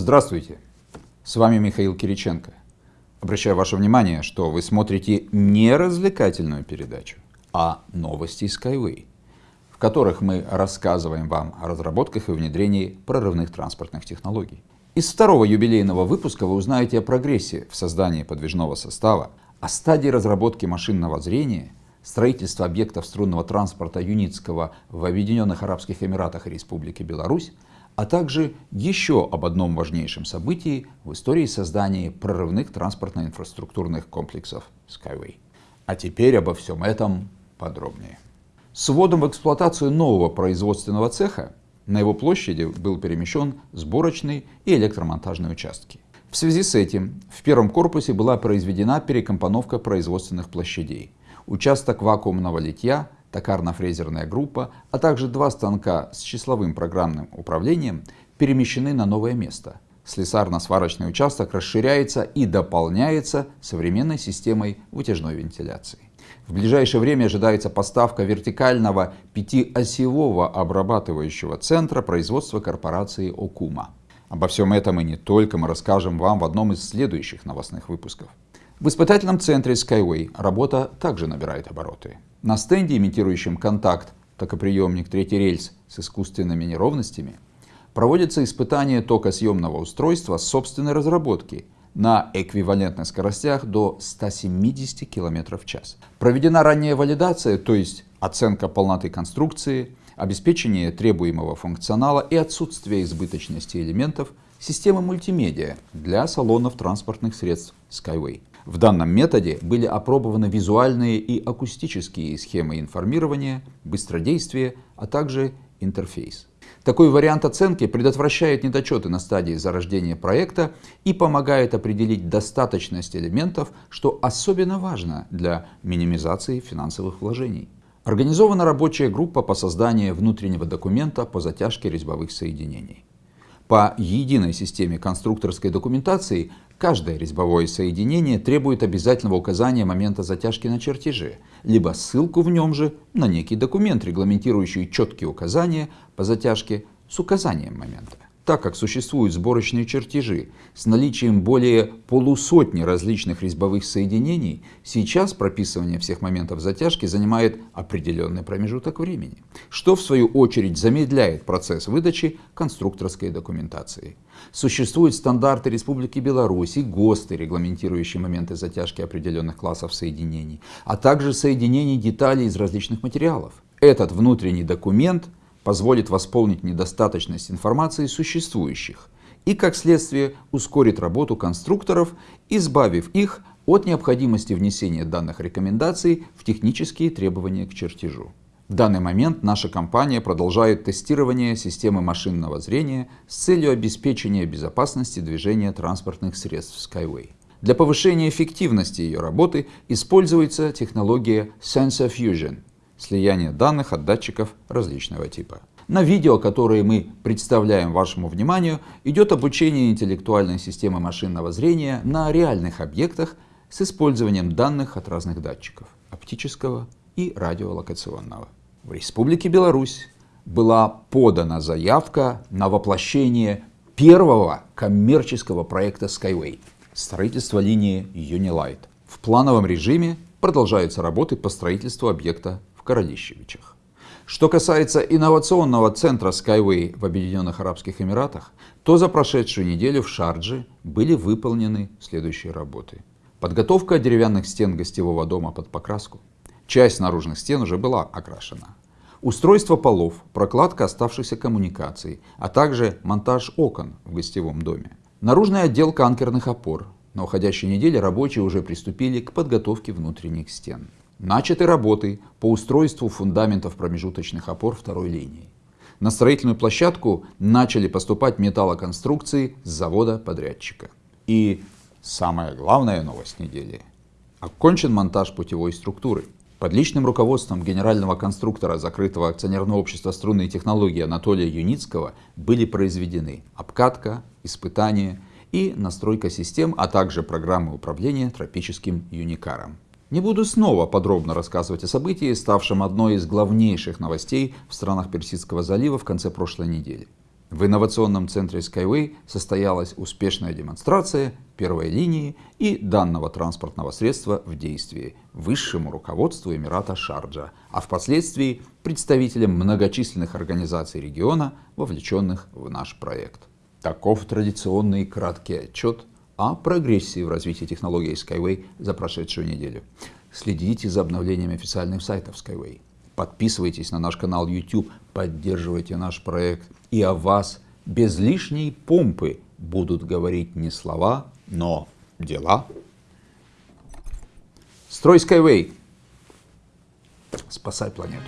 Здравствуйте, с вами Михаил Кириченко. Обращаю ваше внимание, что вы смотрите не развлекательную передачу, а новости Skyway, в которых мы рассказываем вам о разработках и внедрении прорывных транспортных технологий. Из второго юбилейного выпуска вы узнаете о прогрессе в создании подвижного состава, о стадии разработки машинного зрения, строительства объектов струнного транспорта Юницкого в Объединенных Арабских Эмиратах и Республике Беларусь, а также еще об одном важнейшем событии в истории создания прорывных транспортно-инфраструктурных комплексов Skyway. А теперь обо всем этом подробнее. С вводом в эксплуатацию нового производственного цеха на его площади был перемещен сборочный и электромонтажные участки. В связи с этим в первом корпусе была произведена перекомпоновка производственных площадей. Участок вакуумного литья токарно-фрезерная группа, а также два станка с числовым программным управлением перемещены на новое место. Слесарно-сварочный участок расширяется и дополняется современной системой вытяжной вентиляции. В ближайшее время ожидается поставка вертикального пятиосевого обрабатывающего центра производства корпорации Окума. Обо всем этом и не только мы расскажем вам в одном из следующих новостных выпусков. В испытательном центре Skyway работа также набирает обороты. На стенде, имитирующем контакт, токоприемник третий рельс с искусственными неровностями, проводится испытание токосъемного устройства собственной разработки на эквивалентных скоростях до 170 км в час. Проведена ранняя валидация, то есть оценка полноты конструкции, обеспечение требуемого функционала и отсутствие избыточности элементов системы мультимедиа для салонов транспортных средств Skyway. В данном методе были опробованы визуальные и акустические схемы информирования, быстродействия, а также интерфейс. Такой вариант оценки предотвращает недочеты на стадии зарождения проекта и помогает определить достаточность элементов, что особенно важно для минимизации финансовых вложений. Организована рабочая группа по созданию внутреннего документа по затяжке резьбовых соединений. По единой системе конструкторской документации каждое резьбовое соединение требует обязательного указания момента затяжки на чертеже, либо ссылку в нем же на некий документ, регламентирующий четкие указания по затяжке с указанием момента так как существуют сборочные чертежи с наличием более полусотни различных резьбовых соединений, сейчас прописывание всех моментов затяжки занимает определенный промежуток времени, что в свою очередь замедляет процесс выдачи конструкторской документации. Существуют стандарты Республики Беларусь и ГОСТы, регламентирующие моменты затяжки определенных классов соединений, а также соединений деталей из различных материалов. Этот внутренний документ – позволит восполнить недостаточность информации существующих и, как следствие, ускорит работу конструкторов, избавив их от необходимости внесения данных рекомендаций в технические требования к чертежу. В данный момент наша компания продолжает тестирование системы машинного зрения с целью обеспечения безопасности движения транспортных средств Skyway. Для повышения эффективности ее работы используется технология Sensor Fusion – слияние данных от датчиков различного типа. На видео, которые мы представляем вашему вниманию, идет обучение интеллектуальной системы машинного зрения на реальных объектах с использованием данных от разных датчиков – оптического и радиолокационного. В Республике Беларусь была подана заявка на воплощение первого коммерческого проекта Skyway – строительство линии Unilight. В плановом режиме продолжаются работы по строительству объекта Городищевичах. Что касается инновационного центра Skyway в Объединенных Арабских Эмиратах, то за прошедшую неделю в Шардже были выполнены следующие работы. Подготовка деревянных стен гостевого дома под покраску. Часть наружных стен уже была окрашена. Устройство полов, прокладка оставшихся коммуникаций, а также монтаж окон в гостевом доме. Наружная отделка анкерных опор. На уходящей неделе рабочие уже приступили к подготовке внутренних стен. Начаты работы по устройству фундаментов промежуточных опор второй линии. На строительную площадку начали поступать металлоконструкции с завода-подрядчика. И самая главная новость недели. Окончен монтаж путевой структуры. Под личным руководством генерального конструктора закрытого акционерного общества струнные технологии Анатолия Юницкого были произведены обкатка, испытания и настройка систем, а также программы управления тропическим юникаром. Не буду снова подробно рассказывать о событии, ставшем одной из главнейших новостей в странах Персидского залива в конце прошлой недели. В инновационном центре Skyway состоялась успешная демонстрация первой линии и данного транспортного средства в действии высшему руководству Эмирата Шарджа, а впоследствии представителям многочисленных организаций региона, вовлеченных в наш проект. Таков традиционный краткий отчет о прогрессии в развитии технологий Skyway за прошедшую неделю. Следите за обновлениями официальных сайтов Skyway. Подписывайтесь на наш канал YouTube, поддерживайте наш проект. И о вас без лишней помпы будут говорить не слова, но дела. Строй Skyway. Спасай планету.